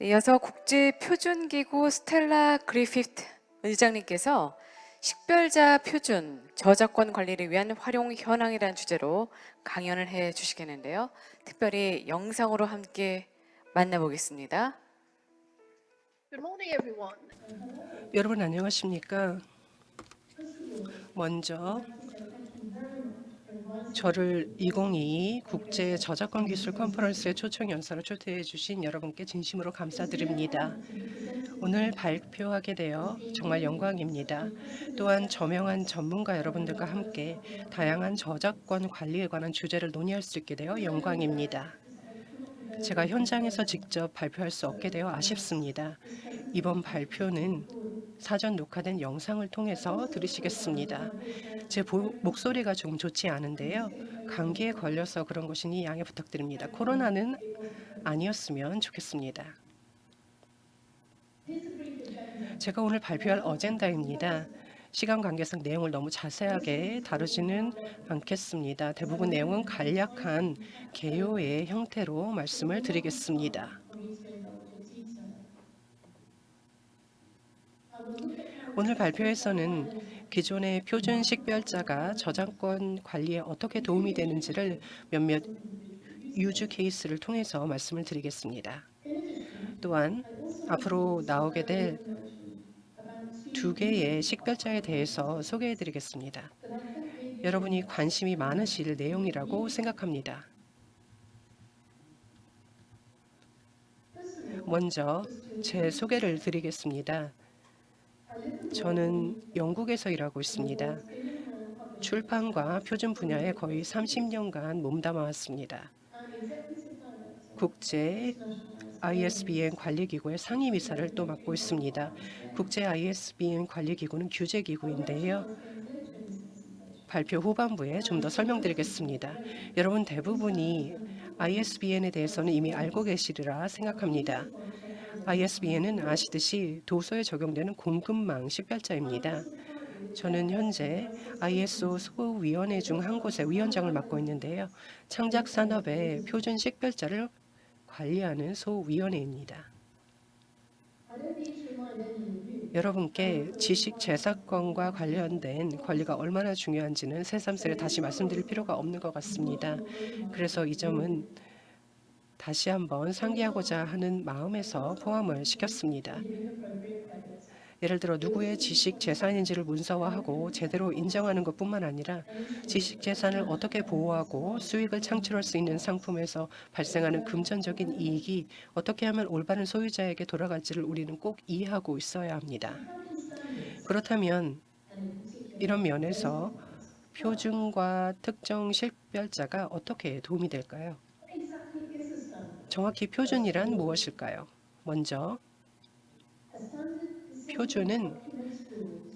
네, 이어서 국제표준기구 스텔라 그리피트 의장님께서 식별자 표준 저작권 관리를 위한 활용 현황이라는 주제로 강연을 해 주시겠는데요. 특별히 영상으로 함께 만나보겠습니다. Good morning, everyone. 여러분 안녕하십니까? 먼저 저를 2022 국제 저작권 기술 컨퍼런스의 초청 연사로 초대해 주신 여러분께 진심으로 감사드립니다. 오늘 발표하게 되어 정말 영광입니다. 또한 저명한 전문가 여러분들과 함께 다양한 저작권 관리에 관한 주제를 논의할 수 있게 되어 영광입니다. 제가 현장에서 직접 발표할 수 없게 되어 아쉽습니다. 이번 발표는 사전 녹화된 영상을 통해서 들으시겠습니다. 제 보, 목소리가 좀 좋지 않은데요. 감기에 걸려서 그런 것이니 양해 부탁드립니다. 코로나는 아니었으면 좋겠습니다. 제가 오늘 발표할 어젠다입니다. 시간 관계상 내용을 너무 자세하게 다루지는 않겠습니다. 대부분 내용은 간략한 개요의 형태로 말씀을 드리겠습니다. 오늘 발표에서는 기존의 표준 식별자가 저작권 관리에 어떻게 도움이 되는지를 몇몇 유주 케이스를 통해서 말씀을 드리겠습니다. 또한 앞으로 나오게 될 두 개의 식별자에 대해서 소개해 드리겠습니다. 여러분이 관심이 많으실 내용이라고 생각합니다. 먼저 제 소개를 드리겠습니다. 저는 영국에서 일하고 있습니다. 출판과 표준 분야에 거의 30년간 몸담아 왔습니다. 국제 ISBN 관리기구의 상임이사를 또 맡고 있습니다. 국제 ISBN 관리기구는 규제기구인데요. 발표 후반부에 좀 더 설명드리겠습니다. 여러분 대부분이 ISBN에 대해서는 이미 알고 계시리라 생각합니다. ISBN은 아시듯이 도서에 적용되는 공급망 식별자입니다. 저는 현재 ISO 소위원회 중 한 곳의 위원장을 맡고 있는데요. 창작 산업의 표준 식별자를 관리하는 소위원회입니다. 여러분께 지식 재산권과 관련된 권리가 얼마나 중요한지는 새삼스레 다시 말씀드릴 필요가 없는 것 같습니다. 그래서 이 점은 다시 한번 상기하고자 하는 마음에서 포함을 시켰습니다. 예를 들어 누구의 지식 재산인지를 문서화하고 제대로 인정하는 것뿐만 아니라 지식 재산을 어떻게 보호하고 수익을 창출할 수 있는 상품에서 발생하는 금전적인 이익이 어떻게 하면 올바른 소유자에게 돌아갈지를 우리는 꼭 이해하고 있어야 합니다. 그렇다면 이런 면에서 표준과 특정 식별자가 어떻게 도움이 될까요? 정확히 표준이란 무엇일까요? 먼저 표준은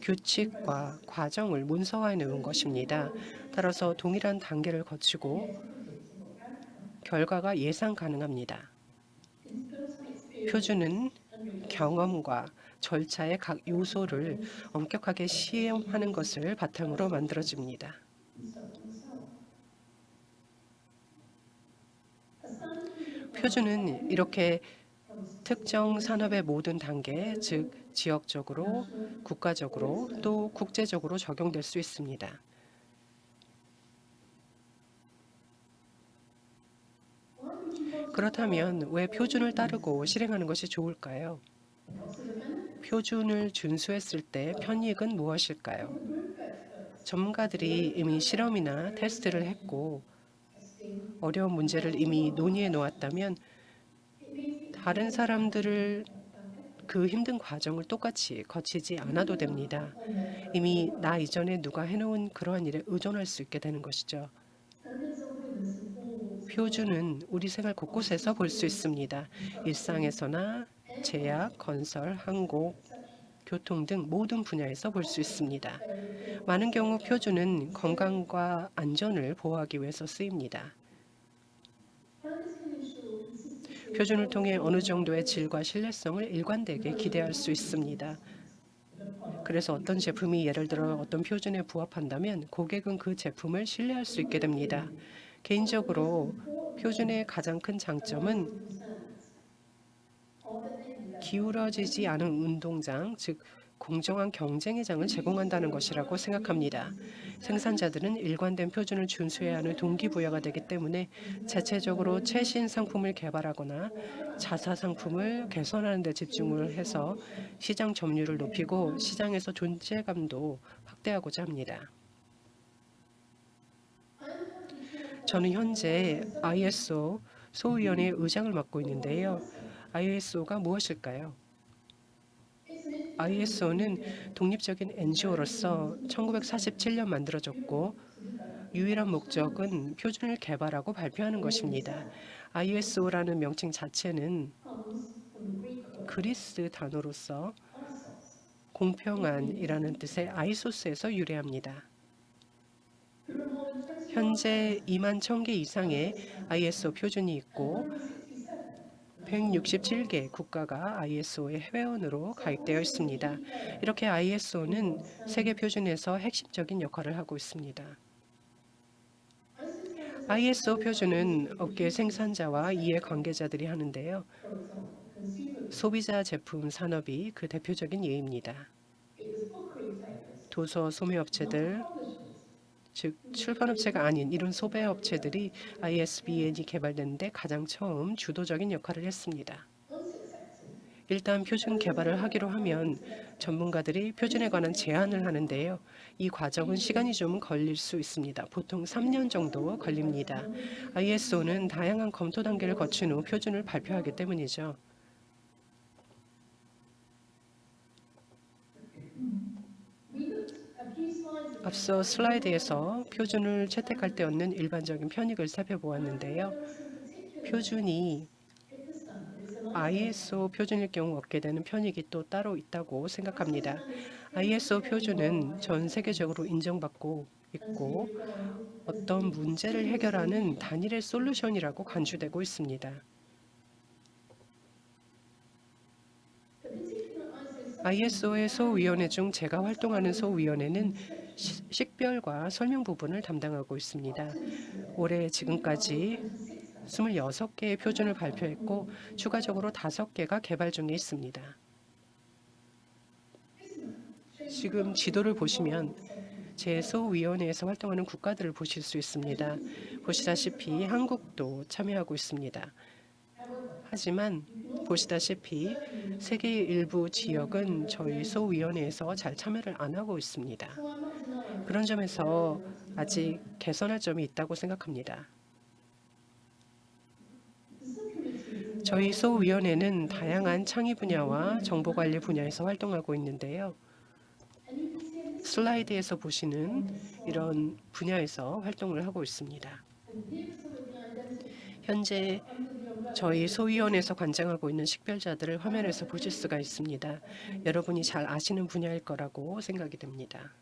규칙과 과정을 문서화해 놓은 것입니다. 따라서 동일한 단계를 거치고 결과가 예상 가능합니다. 표준은 경험과 절차의 각 요소를 엄격하게 시험하는 것을 바탕으로 만들어집니다. 표준은 이렇게 특정 산업의 모든 단계, 즉 지역적으로, 국가적으로 또 국제적으로 적용될 수 있습니다. 그렇다면 왜 표준을 따르고 실행하는 것이 좋을까요? 표준을 준수했을 때 편익은 무엇일까요? 전문가들이 이미 실험이나 테스트를 했고 어려운 문제를 이미 논의해 놓았다면 다른 사람들을 그 힘든 과정을 똑같이 거치지 않아도 됩니다. 이미 나 이전에 누가 해놓은 그러한 일에 의존할 수 있게 되는 것이죠. 표준은 우리 생활 곳곳에서 볼 수 있습니다. 일상에서나 제약, 건설, 항공, 교통 등 모든 분야에서 볼 수 있습니다. 많은 경우 표준은 건강과 안전을 보호하기 위해서 쓰입니다. 표준을 통해 어느 정도의 질과 신뢰성을 일관되게 기대할 수 있습니다. 그래서 어떤 제품이 예를 들어 어떤 표준에 부합한다면 고객은 그 제품을 신뢰할 수 있게 됩니다. 개인적으로 표준의 가장 큰 장점은 기울어지지 않은 운동장, 즉 공정한 경쟁의 장을 제공한다는 것이라고 생각합니다. 생산자들은 일관된 표준을 준수해야 하는 동기부여가 되기 때문에 자체적으로 최신 상품을 개발하거나 자사 상품을 개선하는 데 집중을 해서 시장 점유율을 높이고 시장에서 존재감도 확대하고자 합니다. 저는 현재 ISO 소위원회 의장을 맡고 있는데요. ISO가 무엇일까요? ISO는 독립적인 NGO로서 1947년 만들어졌고 유일한 목적은 표준을 개발하고 발표하는 것입니다. ISO라는 명칭 자체는 그리스 단어로서 공평한이라는 뜻의 아이소스에서 유래합니다. 현재 2만 1000개 이상의 ISO 표준이 있고 167개 국가가 ISO의 회원으로 가입되어 있습니다. 이렇게 ISO는 세계 표준에서 핵심적인 역할을 하고 있습니다. ISO 표준은 업계 생산자와 이해 관계자들이 하는데요. 소비자 제품 산업이 그 대표적인 예입니다. 도서 소매업체들, 즉 출판업체가 아닌 이런 소배업체들이 ISBN이 개발되는데 가장 처음 주도적인 역할을 했습니다. 일단 표준 개발을 하기로 하면 전문가들이 표준에 관한 제안을 하는데요. 이 과정은 시간이 좀 걸릴 수 있습니다. 보통 3년 정도 걸립니다. ISO는 다양한 검토 단계를 거친 후 표준을 발표하기 때문이죠. 앞서 슬라이드에서 표준을 채택할 때 얻는 일반적인 편익을 살펴보았는데요. 표준이 ISO 표준일 경우 얻게 되는 편익이 또 따로 있다고 생각합니다. ISO 표준은 전 세계적으로 인정받고 있고 어떤 문제를 해결하는 단일의 솔루션이라고 간주되고 있습니다. ISO의 소위원회 중 제가 활동하는 소위원회는 시- 식별과 설명 부분을 담당하고 있습니다. 올해 지금까지 26개의 표준을 발표했고 추가적으로 5개가 개발 중에 있습니다. 지금 지도를 보시면 제 소위원회에서 활동하는 국가들을 보실 수 있습니다. 보시다시피 한국도 참여하고 있습니다. 하지만 보시다시피 세계의 일부 지역은 저희 소위원회에서 잘 참여를 안 하고 있습니다. 그런 점에서 아직 개선할 점이 있다고 생각합니다. 저희 소위원회는 다양한 창의 분야와 정보관리 분야에서 활동하고 있는데요. 슬라이드에서 보시는 이런 분야에서 활동을 하고 있습니다. 현재 저희 소위원회에서 관장하고 있는 식별자들을 화면에서 보실 수가 있습니다. 여러분이 잘 아시는 분야일 거라고 생각이 됩니다.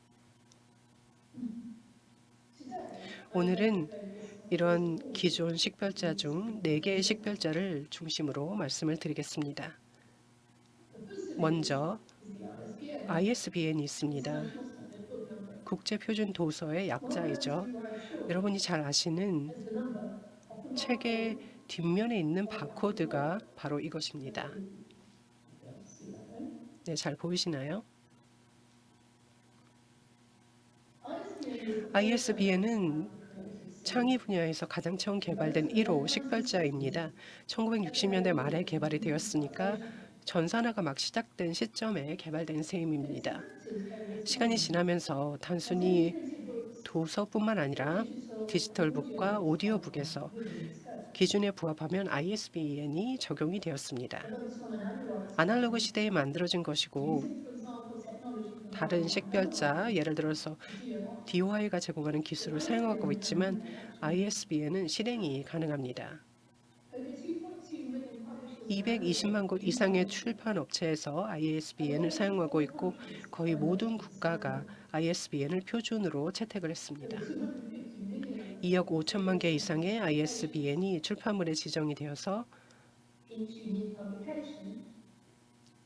오늘은 이런 기존 식별자 중 4개의 식별자를 중심으로 말씀을 드리겠습니다. 먼저 ISBN이 있습니다. 국제표준 도서의 약자이죠. 여러분이 잘 아시는 책의 뒷면에 있는 바코드가 바로 이것입니다. 네, 잘 보이시나요? ISBN은 창의 분야에서 가장 처음 개발된 1호 식별자입니다. 1960년대 말에 개발이 되었으니까 전산화가 막 시작된 시점에 개발된 셈입니다. 시간이 지나면서 단순히 도서뿐만 아니라 디지털북과 오디오북에서 기준에 부합하면 ISBN이 적용이 되었습니다. 아날로그 시대에 만들어진 것이고 다른 식별자, 예를 들어서 DOI가 제공하는 기술을 사용하고 있지만 ISBN은 실행이 가능합니다. 220만 곳 이상의 출판 업체에서 ISBN을 사용하고 있고 거의 모든 국가가 ISBN을 표준으로 채택을 했습니다. 2억 5천만 개 이상의 ISBN이 출판물에 지정이 되어서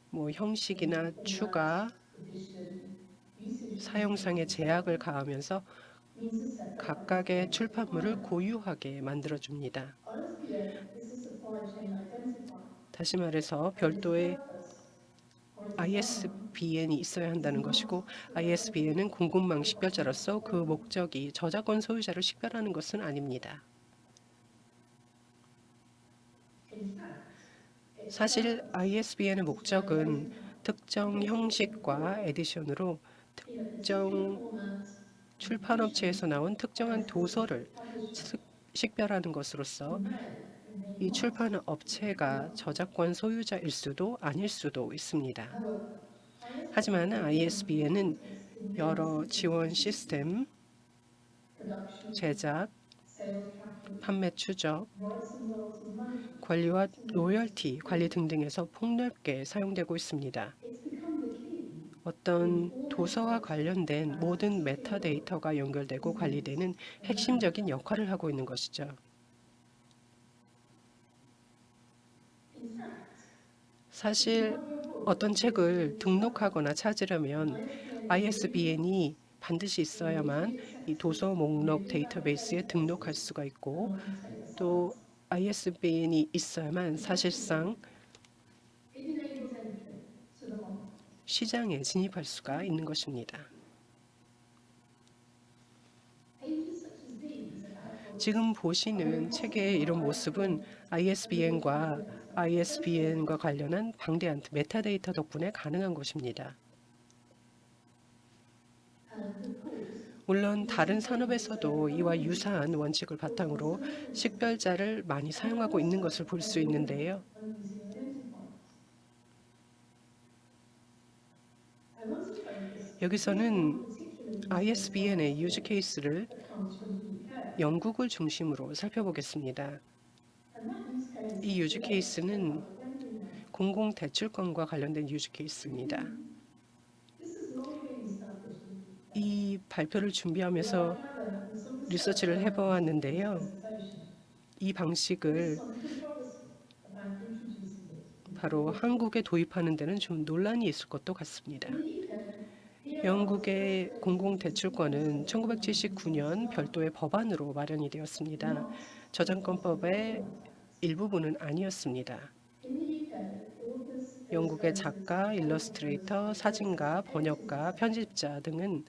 뭐 형식이나 추가, 사용상의 제약을 가하면서 각각의 출판물을 고유하게 만들어줍니다. 다시 말해서 별도의 ISBN이 있어야 한다는 것이고 ISBN은 공급망 식별자로서 그 목적이 저작권 소유자를 식별하는 것은 아닙니다. 사실 ISBN의 목적은 특정 형식과 에디션으로 특정 출판업체에서 나온 특정한 도서를 스- 식별하는 것으로서 이 출판 업체가 저작권 소유자일 수도 아닐 수도 있습니다. 하지만 ISBN은 여러 지원 시스템, 제작, 판매 추적, 관리와 로열티 관리 등등에서 폭넓게 사용되고 있습니다. 어떤 도서와 관련된 모든 메타데이터가 연결되고 관리되는 핵심적인 역할을 하고 있는 것이죠. 사실 어떤 책을 등록하거나 찾으려면 ISBN이 반드시 있어야만 이 도서 목록 데이터베이스에 등록할 수가 있고 또 ISBN이 있어야만 사실상 시장에 진입할 수가 있는 것입니다. 지금 보시는 책의 이런 모습은 ISBN과 ISBN과 관련한 방대한 메타데이터 덕분에 가능한 것입니다. 물론 다른 산업에서도 이와 유사한 원칙을 바탕으로 식별자를 많이 사용하고 있는 것을 볼 수 있는데요. 여기서는 ISBN의 use case를 영국을 중심으로 살펴보겠습니다. 이 use case는 공공 대출권과 관련된 use case입니다. 이 발표를 준비하면서 리서치를 해보았는데요. 이 방식을 바로 한국에 도입하는 데는 좀 논란이 있을 것도 같습니다. 영국의 공공대출권은 1979년 별도의 법안으로 마련이 되었습니다. 저작권법의 일부분은 아니었습니다. 영국의 작가, 일러스트레이터, 사진가, 번역가, 편집자 등은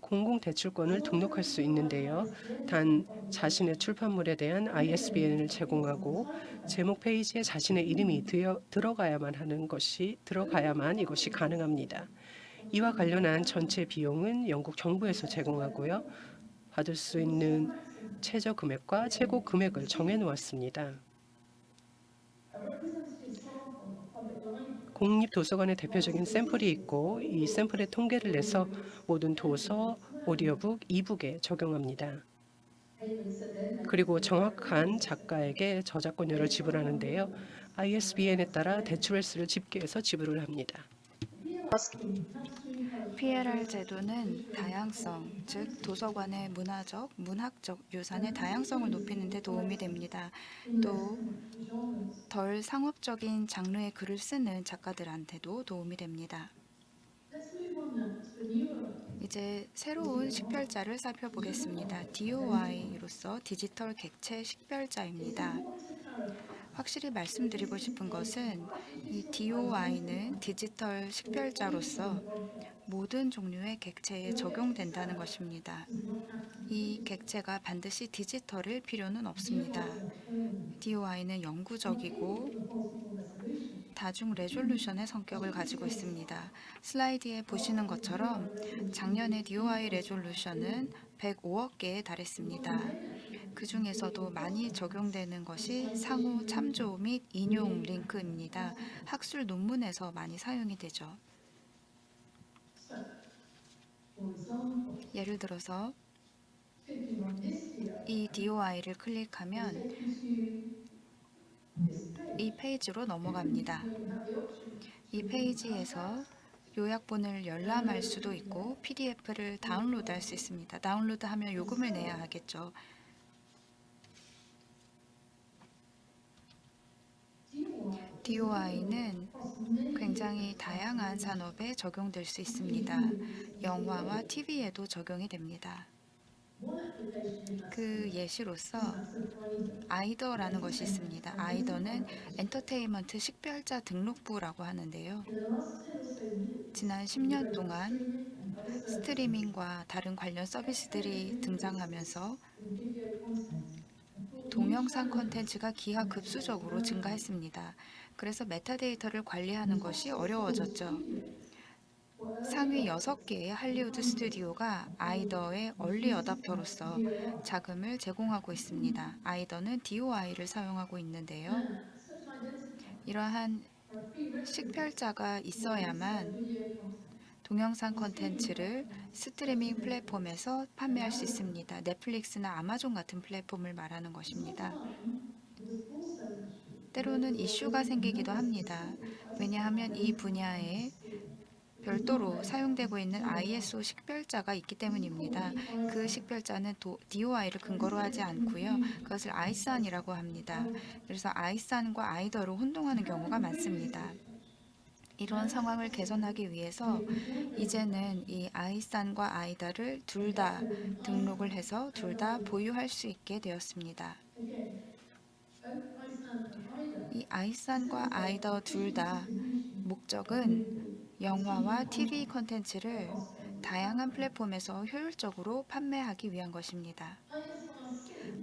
공공대출권을 등록할 수 있는데요. 단 자신의 출판물에 대한 ISBN을 제공하고 제목 페이지에 자신의 이름이 들어, 들어가야만 하는 것이 들어가야만 이것이 가능합니다. 이와 관련한 전체 비용은 영국 정부에서 제공하고요. 받을 수 있는 최저 금액과 최고 금액을 정해 놓았습니다. 공립도서관의 대표적인 샘플이 있고 이 샘플의 통계를 내서 모든 도서, 오디오북, 이북에 적용합니다. 그리고 정확한 작가에게 저작권료를 지불하는데요. ISBN에 따라 대출횟수를 집계해서 지불을 합니다. PLR 제도는 다양성, 즉 도서관의 문화적, 문학적 유산의 다양성을 높이는 데 도움이 됩니다. 또 덜 상업적인 장르의 글을 쓰는 작가들한테도 도움이 됩니다. 이제 새로운 식별자를 살펴보겠습니다. DOI로서 디지털 객체 식별자입니다. 확실히 말씀드리고 싶은 것은 이 DOI는 디지털 식별자로서 모든 종류의 객체에 적용된다는 것입니다. 이 객체가 반드시 디지털일 필요는 없습니다. DOI는 영구적이고 다중 레졸루션의 성격을 가지고 있습니다. 슬라이드에 보시는 것처럼 작년의 DOI 레졸루션은 105억 개에 달했습니다. 그 중에서도 많이 적용되는 것이 상호 참조 및 인용 링크입니다. 학술 논문에서 많이 사용이 되죠. 예를 들어서 이 DOI를 클릭하면 이 페이지로 넘어갑니다. 이 페이지에서 요약본을 열람할 수도 있고 PDF를 다운로드 할 수 있습니다. 다운로드 하면 요금을 내야 하겠죠. DOI는 굉장히 다양한 산업에 적용될 수 있습니다. 영화와 TV에도 적용이 됩니다. 그 예시로서 아이더라는 것이 있습니다. 아이더는 엔터테인먼트 식별자 등록부라고 하는데요. 지난 10년 동안 스트리밍과 다른 관련 서비스들이 등장하면서 동영상 콘텐츠가 기하급수적으로 증가했습니다. 그래서 메타데이터를 관리하는 것이 어려워졌죠. 상위 6개의 할리우드 스튜디오가 EIDR의 early adopter로서 자금을 제공하고 있습니다. EIDR는 DOI를 사용하고 있는데요. 이러한 식별자가 있어야만 동영상 콘텐츠를 스트리밍 플랫폼에서 판매할 수 있습니다. 넷플릭스나 아마존 같은 플랫폼을 말하는 것입니다. 때로는 이슈가 생기기도 합니다. 왜냐하면 이 분야에 별도로 사용되고 있는 ISO 식별자가 있기 때문입니다. 그 식별자는 DOI를 근거로 하지 않고요. 그것을 아이산이라고 합니다. 그래서 아이산과 아이더로 혼동하는 경우가 많습니다. 이런 상황을 개선하기 위해서 이제는 이 아이산과 아이다를 둘 다 등록을 해서 둘 다 보유할 수 있게 되었습니다. 이 아이산과 아이더 둘 다 목적은 영화와 TV 콘텐츠를 다양한 플랫폼에서 효율적으로 판매하기 위한 것입니다.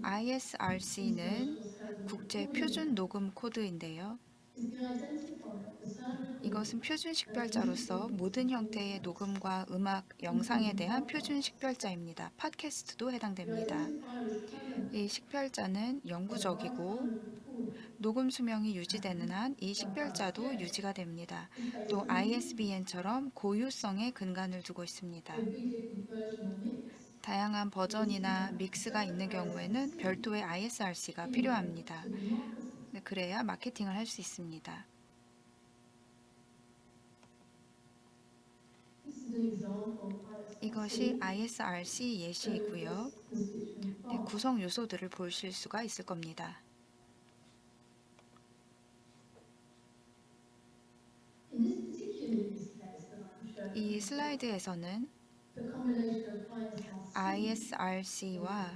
ISRC는 국제 표준 녹음 코드인데요. 이것은 표준 식별자로서 모든 형태의 녹음과 음악, 영상에 대한 표준 식별자입니다. 팟캐스트도 해당됩니다. 이 식별자는 영구적이고 녹음 수명이 유지되는 한 이 식별자도 유지가 됩니다. 또 ISBN처럼 고유성에 근간을 두고 있습니다. 다양한 버전이나 믹스가 있는 경우에는 별도의 ISRC가 필요합니다. 네, 그래야 마케팅을 할 수 있습니다. 이것이 ISRC 예시이고요. 네, 구성 요소들을 보실 수가 있을 겁니다. 이 슬라이드에서는 ISRC와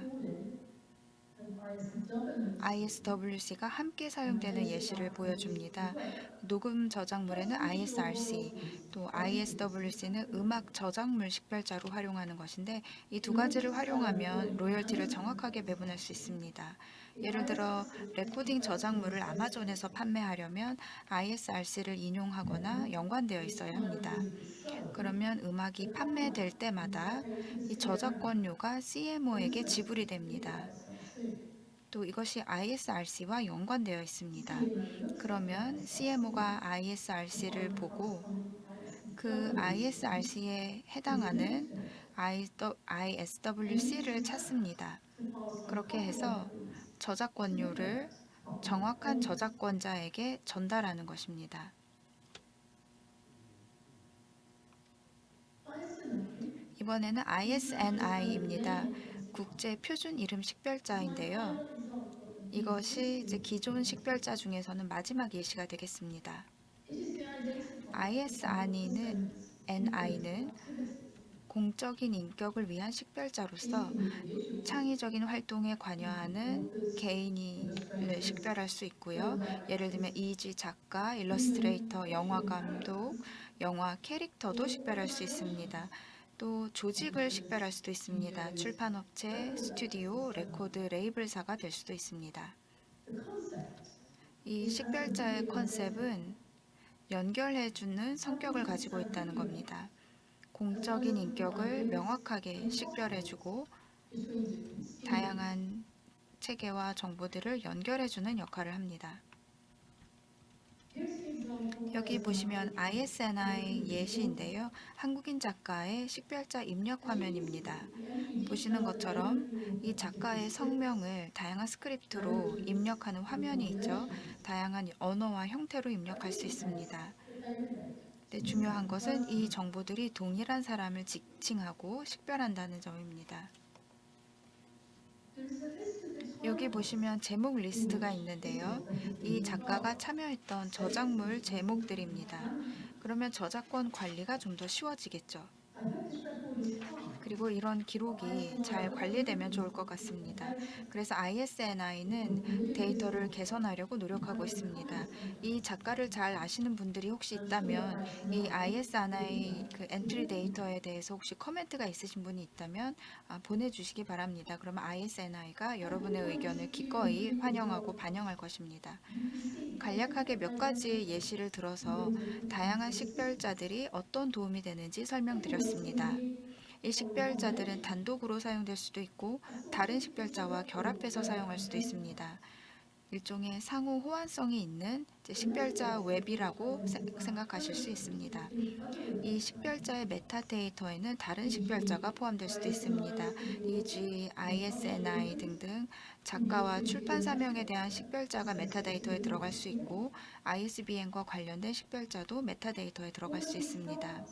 ISWC가 함께 사용되는 예시를 보여줍니다. 녹음 저작물에는 ISRC, 또 ISWC는 음악 저작물 식별자로 활용하는 것인데 이 두 가지를 활용하면 로열티를 정확하게 배분할 수 있습니다. 예를 들어 레코딩 저작물을 아마존에서 판매하려면 ISRC를 인용하거나 연관되어 있어야 합니다. 그러면 음악이 판매될 때마다 이 저작권료가 CMO에게 지불이 됩니다. 또 이것이 ISRC와 연관되어 있습니다. 그러면 CMO가 ISRC를 보고 그 ISRC에 해당하는 ISWC를 찾습니다. 그렇게 해서 저작권료를 정확한 저작권자에게 전달하는 것입니다. 이번에는 ISNI입니다. 국제 표준 이름 식별자인데요. 이것이 이제 기존 식별자 중에서는 마지막 예시가 되겠습니다. ISNI는 NI는 공적인 인격을 위한 식별자로서 창의적인 활동에 관여하는 개인을 식별할 수 있고요. 예를 들면 이지 작가, 일러스트레이터, 영화 감독, 영화 캐릭터도 식별할 수 있습니다. 또 조직을 식별할 수도 있습니다. 출판업체, 스튜디오, 레코드 레이블사가 될 수도 있습니다. 이 식별자의 컨셉은 연결해주는 성격을 가지고 있다는 겁니다. 공적인 인격을 명확하게 식별해주고 다양한 체계와 정보들을 연결해주는 역할을 합니다. 여기 보시면 ISNI 예시인데요. 한국인 작가의 식별자 입력 화면입니다. 보시는 것처럼 이 작가의 성명을 다양한 스크립트로 입력하는 화면이 있죠. 다양한 언어와 형태로 입력할 수 있습니다. 네, 중요한 것은 이 정보들이 동일한 사람을 지칭하고 식별한다는 점입니다. 여기 보시면 제목 리스트가 있는데요. 이 작가가 참여했던 저작물 제목들입니다. 그러면 저작권 관리가 좀 더 쉬워지겠죠. 그리고 이런 기록이 잘 관리되면 좋을 것 같습니다. 그래서 ISNI는 데이터를 개선하려고 노력하고 있습니다. 이 작가를 잘 아시는 분들이 혹시 있다면 이 ISNI 그 엔트리 데이터에 대해서 혹시 코멘트가 있으신 분이 있다면 아, 보내주시기 바랍니다. 그러면 ISNI가 여러분의 의견을 기꺼이 환영하고 반영할 것입니다. 간략하게 몇 가지 예시를 들어서 다양한 식별자들이 어떤 도움이 되는지 설명드렸습니다. 이 식별자들은 단독으로 사용될 수도 있고 다른 식별자와 결합해서 사용할 수도 있습니다. 일종의 상호 호환성이 있는 식별자 웹이라고 세- 생각하실 수 있습니다. 이 식별자의 메타데이터에는 다른 식별자가 포함될 수도 있습니다. EG, ISNI 등등 작가와 출판사명에 대한 식별자가 메타데이터에 들어갈 수 있고 ISBN과 관련된 식별자도 메타데이터에 들어갈 수 있습니다.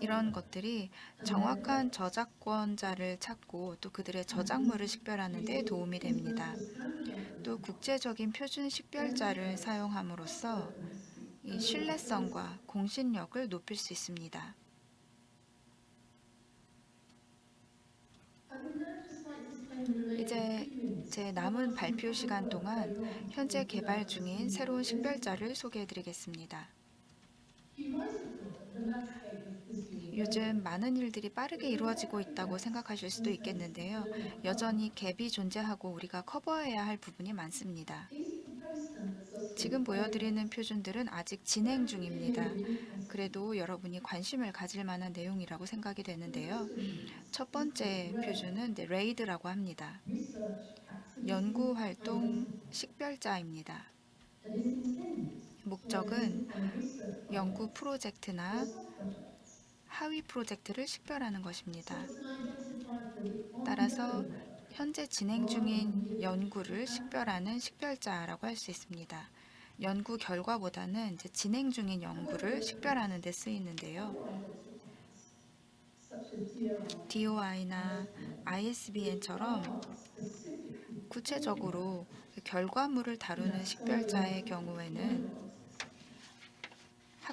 이런 것들이 정확한 저작권자를 찾고 또 그들의 저작물을 식별하는 데 도움이 됩니다. 또 국제적인 표준 식별자를 사용함으로써 이 신뢰성과 공신력을 높일 수 있습니다. 이제 제 남은 발표 시간 동안 현재 개발 중인 새로운 식별자를 소개해 드리겠습니다. 요즘 많은 일들이 빠르게 이루어지고 있다고 생각하실 수도 있겠는데요. 여전히 갭이 존재하고 우리가 커버해야 할 부분이 많습니다. 지금 보여드리는 표준들은 아직 진행 중입니다. 그래도 여러분이 관심을 가질 만한 내용이라고 생각이 되는데요. 첫 번째 표준은 네, 레이드라고 합니다. 연구활동 식별자입니다. 목적은 연구 프로젝트나 하위 프로젝트를 식별하는 것입니다. 따라서 현재 진행 중인 연구를 식별하는 식별자라고 할 수 있습니다. 연구 결과보다는 이제 진행 중인 연구를 식별하는 데 쓰이는데요. DOI나 ISBN처럼 구체적으로 결과물을 다루는 식별자의 경우에는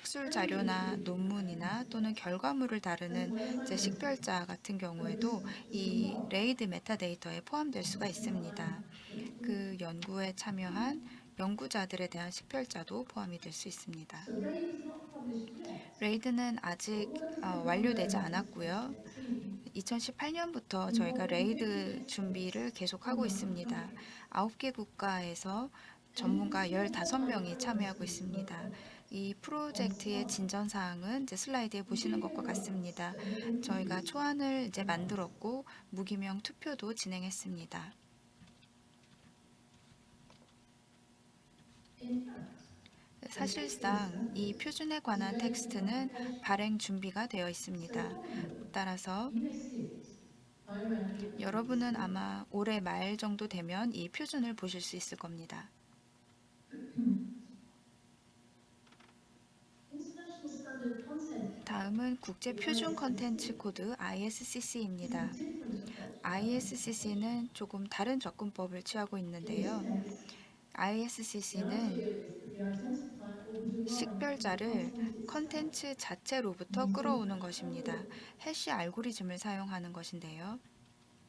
학술 자료나 논문이나 또는 결과물을 다루는 식별자 같은 경우에도 이 RAiD 메타데이터에 포함될 수가 있습니다. 그 연구에 참여한 연구자들에 대한 식별자도 포함이 될 수 있습니다. RAiD는 아직 어, 완료되지 않았고요. 2018년부터 저희가 RAiD 준비를 계속하고 있습니다. 9개 국가에서 전문가 15명이 참여하고 있습니다. 이 프로젝트의 진전 사항은 이제 슬라이드에 보시는 것과 같습니다. 저희가 초안을 이제 만들었고 무기명 투표도 진행했습니다. 사실상 이 표준에 관한 텍스트는 발행 준비가 되어 있습니다. 따라서 여러분은 아마 올해 말 정도 되면 이 표준을 보실 수 있을 겁니다. 다음은 국제 표준 컨텐츠 코드 ISCC입니다. ISCC는 조금 다른 접근법을 취하고 있는데요. ISCC는 식별자를 컨텐츠 자체로부터 끌어오는 것입니다. 해시 알고리즘을 사용하는 것인데요.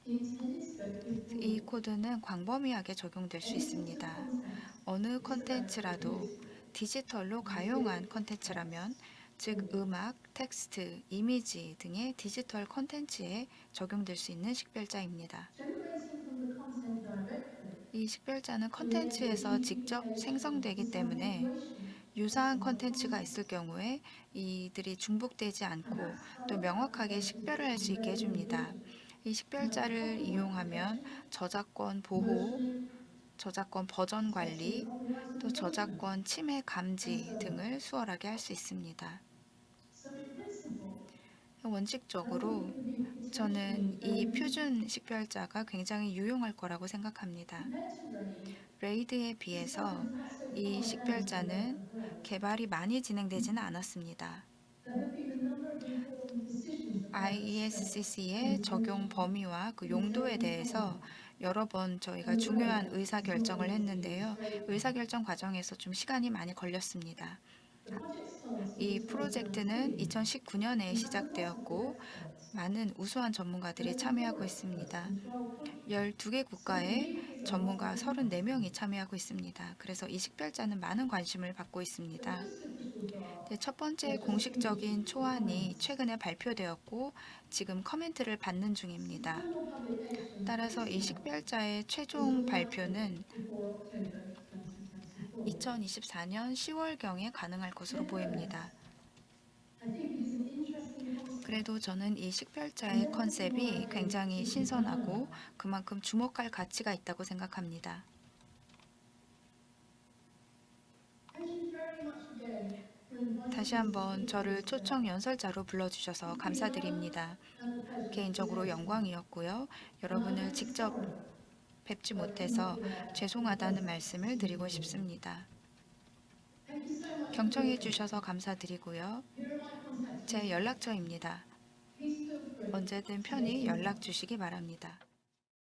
이 코드는 광범위하게 적용될 수 있습니다. 어느 컨텐츠라도 디지털로 가용한 컨텐츠라면 즉 음악, 텍스트, 이미지 등의 디지털 컨텐츠에 적용될 수 있는 식별자입니다. 이 식별자는 컨텐츠에서 직접 생성되기 때문에 유사한 컨텐츠가 있을 경우에 이들이 중복되지 않고 또 명확하게 식별을 할 수 있게 해줍니다. 이 식별자를 이용하면 저작권 보호, 저작권 버전 관리, 또 저작권 침해 감지 등을 수월하게 할 수 있습니다. 원칙적으로 저는 이 표준 식별자가 굉장히 유용할 거라고 생각합니다. 레이드에 비해서 이 식별자는 개발이 많이 진행되지는 않았습니다. IESCC의 적용 범위와 그 용도에 대해서 여러 번 저희가 중요한 의사 결정을 했는데요. 의사 결정 과정에서 좀 시간이 많이 걸렸습니다. 이 프로젝트는 2019년에 시작되었고 많은 우수한 전문가들이 참여하고 있습니다. 12개 국가의 전문가 34명이 참여하고 있습니다. 그래서 이 식별자는 많은 관심을 받고 있습니다. 네, 첫 번째 공식적인 초안이 최근에 발표되었고 지금 커멘트를 받는 중입니다. 따라서 이 식별자의 최종 발표는 2024년 10월경에 가능할 것으로 보입니다. 그래도 저는 이 식별자의 컨셉이 굉장히 신선하고 그만큼 주목할 가치가 있다고 생각합니다. 다시 한번 저를 초청 연설자로 불러주셔서 감사드립니다. 개인적으로 영광이었고요. 여러분을 직접 뵙지 못해서 죄송하다는 말씀을 드리고 싶습니다. 경청해 주셔서 감사드리고요. 제 연락처입니다. 언제든 편히 연락 주시기 바랍니다.